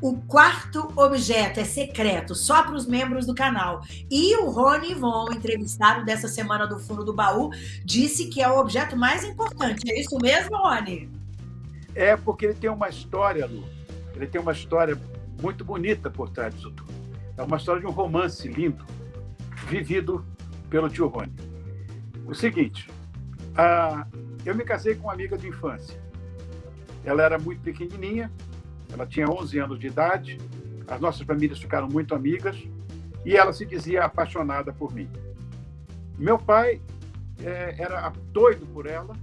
O quarto objeto é secreto, só para os membros do canal. E o Rony Von, entrevistado dessa semana do Fundo do Baú, disse que é o objeto mais importante. É isso mesmo, Rony? É, porque ele tem uma história, Lu. Ele tem uma história muito bonita por trás disso tudo. É uma história de um romance lindo, vivido pelo tio Rony. O seguinte, a... eu me casei com uma amiga de infância. Ela era muito pequenininha, ela tinha 11 anos de idade, as nossas famílias ficaram muito amigas e ela se dizia apaixonada por mim. Meu pai é, era doido por ela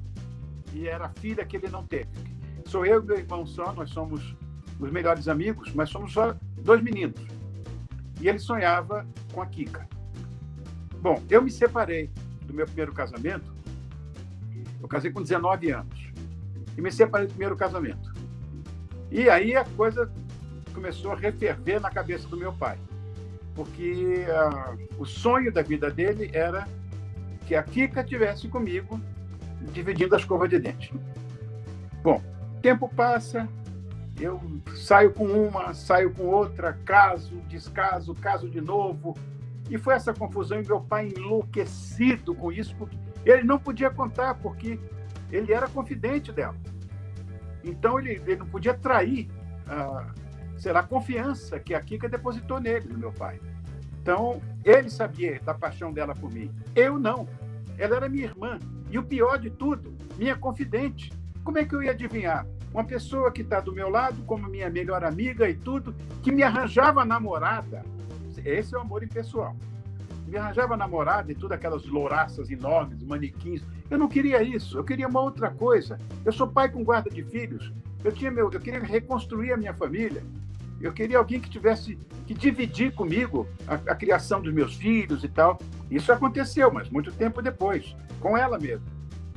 e era a filha que ele não teve. Sou eu e meu irmão só, nós somos os melhores amigos, mas somos só dois meninos. E ele sonhava com a Kika. Bom, eu me separei do meu primeiro casamento. Eu casei com 19 anos. E me separei do primeiro casamento. E aí a coisa começou a referver na cabeça do meu pai, porque uh, o sonho da vida dele era que a Kika tivesse comigo dividindo a escova de dente. Bom, tempo passa, eu saio com uma, saio com outra, caso, descaso, caso de novo. E foi essa confusão e meu pai enlouquecido com isso, porque ele não podia contar, porque ele era confidente dela. Então, ele, ele não podia trair a, será, a confiança que a Kika depositou nele, no meu pai. Então, ele sabia da paixão dela por mim. Eu não. Ela era minha irmã. E o pior de tudo, minha confidente. Como é que eu ia adivinhar? Uma pessoa que está do meu lado, como minha melhor amiga e tudo, que me arranjava namorada. Esse é o amor impessoal. Me arranjava namorada e tudo, aquelas louraças enormes, manequins. Eu não queria isso, eu queria uma outra coisa. Eu sou pai com guarda de filhos. Eu tinha meu, eu queria reconstruir a minha família. Eu queria alguém que tivesse que dividir comigo a, a criação dos meus filhos e tal. Isso aconteceu, mas muito tempo depois, com ela mesmo.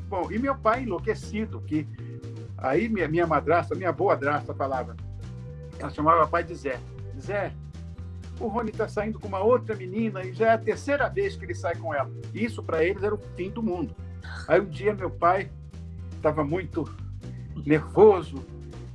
Bom, e meu pai enlouquecido, que aí minha, minha madrasta, minha boa madrasta falava, ela chamava pai de Zé. Zé, o Rony está saindo com uma outra menina e já é a terceira vez que ele sai com ela. Isso para eles era o fim do mundo. Aí um dia meu pai estava muito nervoso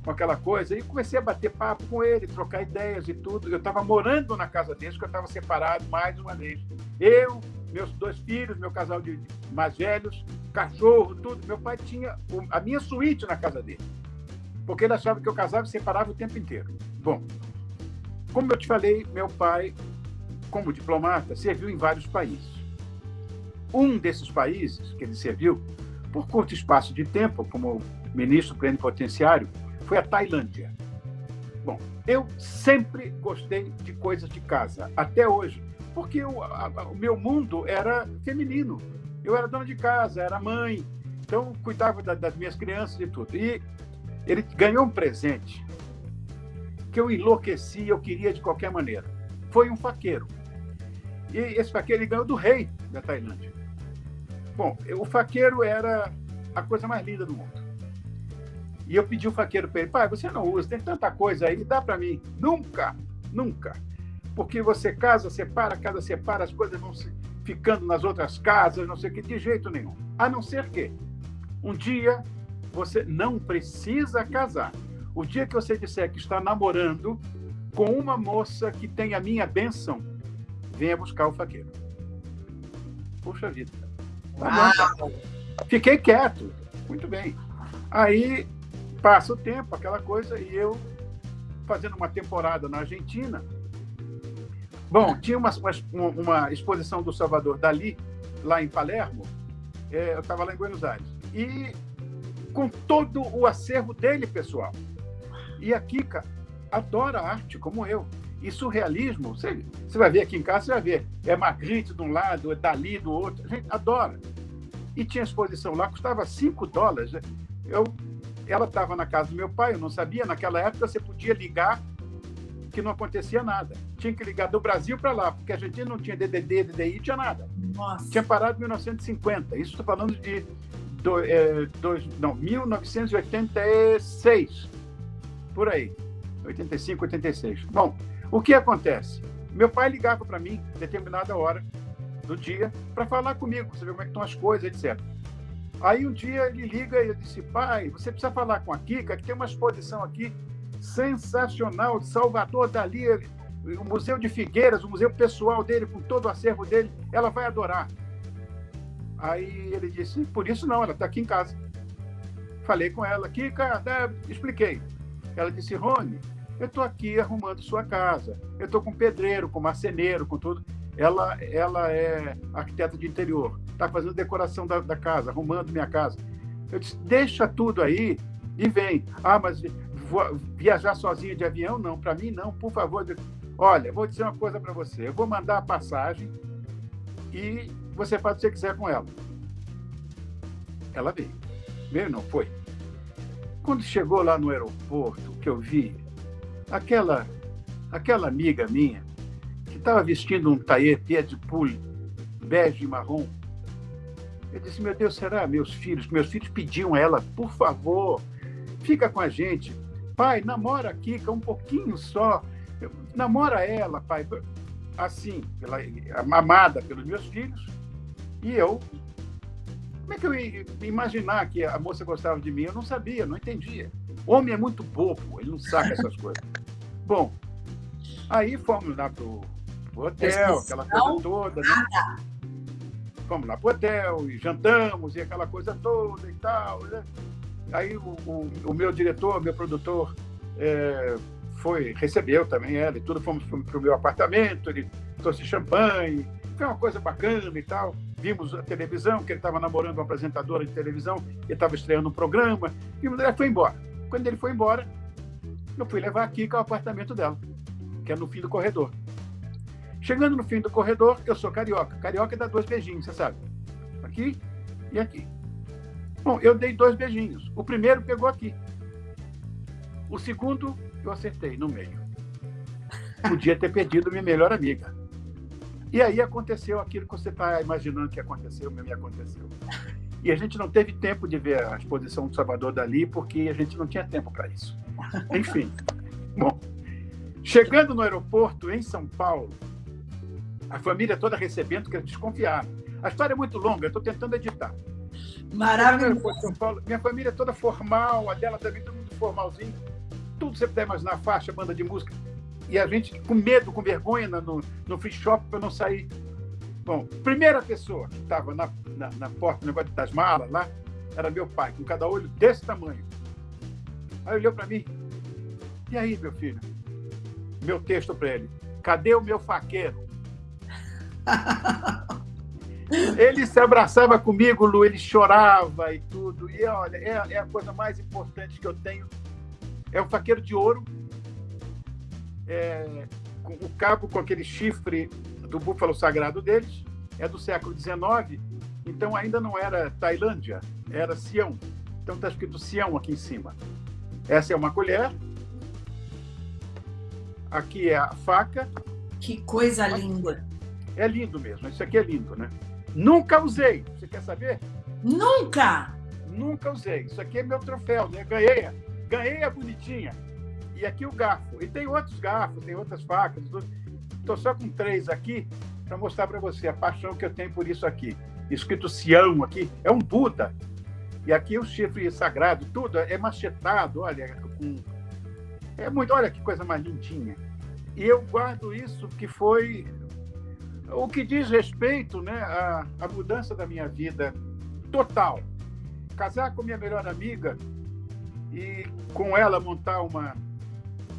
com aquela coisa e comecei a bater papo com ele, trocar ideias e tudo. Eu estava morando na casa dele, porque eu estava separado mais uma vez. Eu, meus dois filhos, meu casal de mais velhos, cachorro, tudo. Meu pai tinha a minha suíte na casa dele, porque ele achava que eu casava e separava o tempo inteiro. Bom, como eu te falei, meu pai, como diplomata, serviu em vários países. Um desses países que ele serviu, por curto espaço de tempo, como ministro plenipotenciário, foi a Tailândia. Bom, eu sempre gostei de coisas de casa, até hoje, porque eu, a, o meu mundo era feminino. Eu era dona de casa, era mãe, então cuidava da, das minhas crianças e tudo. E ele ganhou um presente que eu enlouqueci, eu queria de qualquer maneira. Foi um faqueiro. E esse faqueiro ganhou do rei da Tailândia. Bom, o faqueiro era a coisa mais linda do mundo. E eu pedi o faqueiro para ele, pai, você não usa, tem tanta coisa aí, dá para mim. Nunca, nunca. Porque você casa, separa, casa separa, as coisas vão ficando nas outras casas, não sei o que, de jeito nenhum. A não ser que um dia você não precisa casar. O dia que você disser que está namorando com uma moça que tem a minha bênção, venha buscar o faqueiro. Puxa vida. Tá Fiquei quieto. Muito bem. Aí passa o tempo, aquela coisa, e eu fazendo uma temporada na Argentina. Bom, tinha uma, uma, uma exposição do Salvador Dali, lá em Palermo. É, eu estava lá em Buenos Aires. E com todo o acervo dele, pessoal. E a Kika adora arte, como eu. E surrealismo, você, você vai ver aqui em casa, você vai ver. É Magritte de um lado, é Dali do outro. A gente adora. E tinha exposição lá, custava 5 dólares. Eu, ela estava na casa do meu pai, eu não sabia. Naquela época você podia ligar que não acontecia nada. Tinha que ligar do Brasil para lá, porque a gente não tinha DDD, DDI, tinha nada. Nossa. Tinha parado em 1950. Isso estou falando de do, é, dois, não, 1986 por aí. 85, 86. Bom, o que acontece? Meu pai ligava para mim, determinada hora do dia, para falar comigo, saber como é que estão as coisas, etc. Aí um dia ele liga e eu disse, pai, você precisa falar com a Kika, que tem uma exposição aqui sensacional, de Salvador Dali, o Museu de Figueiras, o museu pessoal dele, com todo o acervo dele, ela vai adorar. Aí ele disse, por isso não, ela está aqui em casa. Falei com ela, Kika, né, expliquei. Ela disse, Rony, eu estou aqui arrumando sua casa. Eu estou com pedreiro, com marceneiro, com tudo. Ela, ela é arquiteta de interior, está fazendo decoração da, da casa, arrumando minha casa. Eu disse, deixa tudo aí e vem. Ah, mas viajar sozinha de avião? Não, para mim não, por favor. Olha, vou dizer uma coisa para você. Eu vou mandar a passagem e você faz o que você quiser com ela. Ela veio. Veio não, foi. Quando chegou lá no aeroporto, que eu vi aquela aquela amiga minha que estava vestindo um taillé de poule bege e marrom, eu disse, meu Deus, será meus filhos? Meus filhos pediam a ela, por favor, fica com a gente. Pai, namora a Kika um pouquinho só. Namora ela, pai. Assim, pela, amada pelos meus filhos. E eu, como é que eu ia imaginar que a moça gostava de mim? Eu não sabia, não entendia. Homem é muito bobo, ele não saca essas coisas. Bom, aí fomos lá pro, pro hotel, aquela coisa toda. Né? Fomos lá pro hotel e jantamos e aquela coisa toda e tal. Né? Aí o, o, o, meu diretor, meu produtor, é, foi, recebeu também ela e tudo. Fomos para o meu apartamento, ele trouxe champanhe, foi uma coisa bacana e tal. Vimos a televisão, que ele estava namorando uma apresentadora de televisão, ele estava estreando um programa, e ele foi embora. Quando ele foi embora, eu fui levar a Kika ao apartamento dela, que é no fim do corredor. Chegando no fim do corredor, eu sou carioca. Carioca dá dois beijinhos, você sabe. Aqui e aqui. Bom, eu dei dois beijinhos. O primeiro pegou aqui. O segundo, eu acertei no meio. Podia ter perdido minha melhor amiga. E aí aconteceu aquilo que você está imaginando que aconteceu, me aconteceu. E a gente não teve tempo de ver a exposição do Salvador Dali, porque a gente não tinha tempo para isso. Enfim. Bom, chegando no aeroporto em São Paulo, a família toda recebendo, que desconfiaram. A história é muito longa, eu estou tentando editar. Maravilhoso. São Paulo, minha família toda formal, a dela também, todo mundo formalzinho. Tudo você puder imaginar, faixa, banda de música e a gente com medo, com vergonha no, no free shop para não sair. Bom, primeira pessoa que estava na, na, na, porta, no negócio das malas lá, era meu pai, com cada olho desse tamanho. Aí olhou para mim. E aí, meu filho? Meu texto para ele. Cadê o meu faqueiro? ele se abraçava comigo, Lu, ele chorava e tudo. E olha, é, é a coisa mais importante que eu tenho. É o faqueiro de ouro é, o cabo com aquele chifre do búfalo sagrado deles é do século XIX, então ainda não era Tailândia, era Sião. Então está escrito Sião aqui em cima. Essa é uma colher. Aqui é a faca. Que coisa linda. É lindo mesmo. Isso aqui é lindo, né? Nunca usei. Você quer saber? Nunca! Nunca usei. Isso aqui é meu troféu, né? Ganhei. Ganhei a bonitinha. Aqui o garfo. E tem outros garfos, tem outras facas. Estou só com três aqui para mostrar para você a paixão que eu tenho por isso aqui. Escrito Sião aqui, é um Buda. E aqui o chifre sagrado, tudo é machetado, olha, com... é muito, olha que coisa mais lindinha. E eu guardo isso que foi o que diz respeito, né, à, à mudança da minha vida total. Casar com minha melhor amiga e com ela montar uma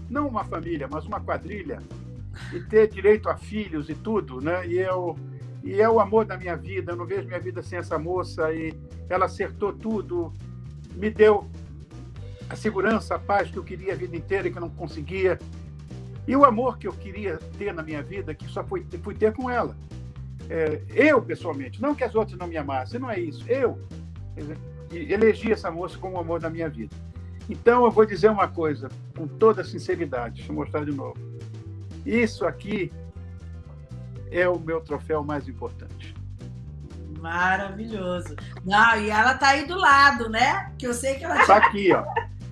não uma família, mas uma quadrilha, e ter direito a filhos e tudo, né? E eu e é o amor da minha vida. Eu não vejo minha vida sem essa moça e ela acertou tudo, me deu a segurança, a paz que eu queria a vida inteira que eu não conseguia. E o amor que eu queria ter na minha vida, que só fui, fui ter com ela. É, eu, pessoalmente, não que as outras não me amassem, não é isso. Eu elegi essa moça como o amor da minha vida. Então, eu vou dizer uma coisa, com toda sinceridade, deixa eu mostrar de novo. Isso aqui é o meu troféu mais importante. Maravilhoso. Não, e ela tá aí do lado, né? Que eu sei que ela está aqui, ó.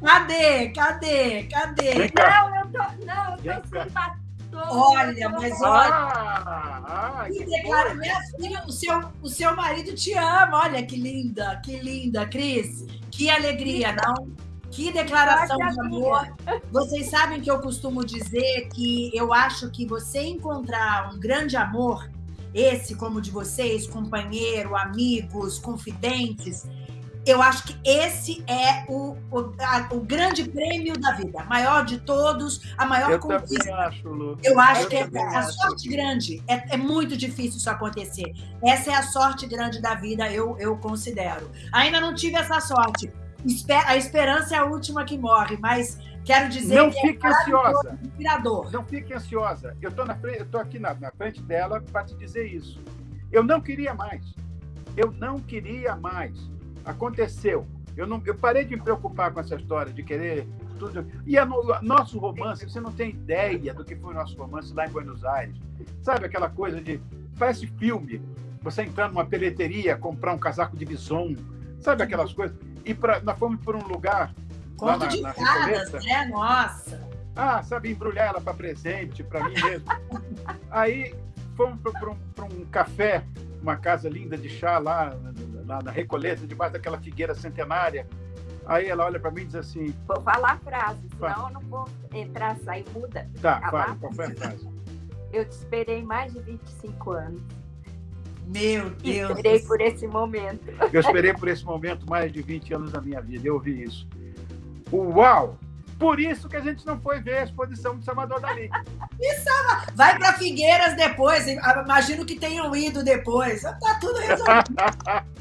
Cadê? Cadê? Cadê? Não, eu tô, não, eu tô sem. Olha, mas olha. Ah, ah, que declara, minha filha, o seu, o seu marido te ama. Olha que linda, que linda, Cris. Que alegria, não? Que declaração de amor. Vocês sabem que eu costumo dizer que eu acho que você encontrar um grande amor, esse como o de vocês, companheiro, amigos, confidentes, eu acho que esse é o, o, a, o grande prêmio da vida, maior de todos, a maior eu conquista. Acho, Lu. Eu acho eu que é a acho. sorte grande. É, é, muito difícil isso acontecer. Essa é a sorte grande da vida, eu, eu considero. Ainda não tive essa sorte. A esperança é a última que morre, mas quero dizer não que fique é ansiosa. inspirador. Não fique ansiosa. Eu estou aqui na, na frente dela para te dizer isso. Eu não queria mais. Eu não queria mais aconteceu. Eu, não, eu parei de me preocupar com essa história de querer tudo. E a, no, nosso romance, você não tem ideia do que foi o nosso romance lá em Buenos Aires. Sabe aquela coisa de. Parece filme. Você entrar numa peleteria, comprar um casaco de bison. Sabe aquelas coisas? E pra, nós fomos por um lugar. Conto na, de na fadas, né? Nossa! Ah, sabe, embrulhar ela para presente, para mim mesmo. Aí fomos para um, um café, uma casa linda de chá lá na, na Recoleta, debaixo daquela figueira centenária. Aí ela olha para mim e diz assim... Vou falar a frase, senão eu não vou entrar, sair, muda. Tá, fala, qual foi a frase? Eu te esperei mais de 25 anos. Meu Deus! Esperei por esse momento. Eu esperei por esse momento mais de 20 anos da minha vida, eu ouvi isso. Uau! Por isso que a gente não foi ver a exposição de Salvador Dali. Vai para Figueiras depois. Imagino que tenham ido depois. Tá tudo resolvido.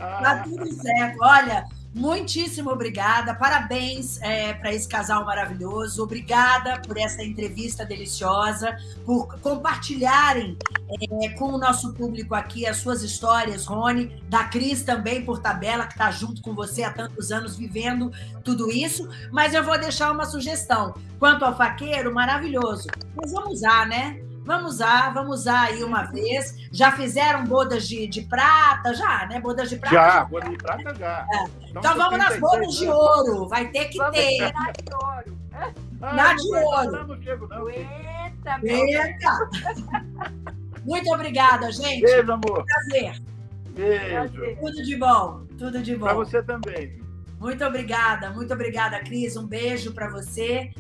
tá tudo certo. Olha, Muitíssimo obrigada, parabéns é, para esse casal maravilhoso, obrigada por essa entrevista deliciosa, por compartilharem é, com o nosso público aqui as suas histórias, Rony, da Cris também por tabela, que está junto com você há tantos anos vivendo tudo isso. Mas eu vou deixar uma sugestão. Quanto ao faqueiro, maravilhoso. Mas vamos usar, né? Vamos usar, vamos usar aí uma vez. Já fizeram bodas de, de prata? Já, né? Bodas de prata? Já, bodas de prata já. É. Então, então vamos nas bodas de ouro. Vai ter que vamos ter. Na de ouro. Ah, na de ouro. Não chego, não. Eita, Eita. Muito obrigada, gente. Beijo, amor. Prazer. Beijo. Tudo de bom. Tudo de bom. Para você também. Muito obrigada, muito obrigada, Cris. Um beijo para você.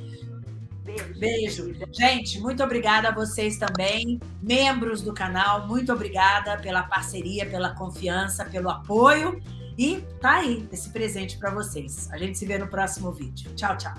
Beijo. Beijo. Gente, muito obrigada a vocês também, membros do canal. Muito obrigada pela parceria, pela confiança, pelo apoio. E tá aí esse presente para vocês. A gente se vê no próximo vídeo. Tchau, tchau.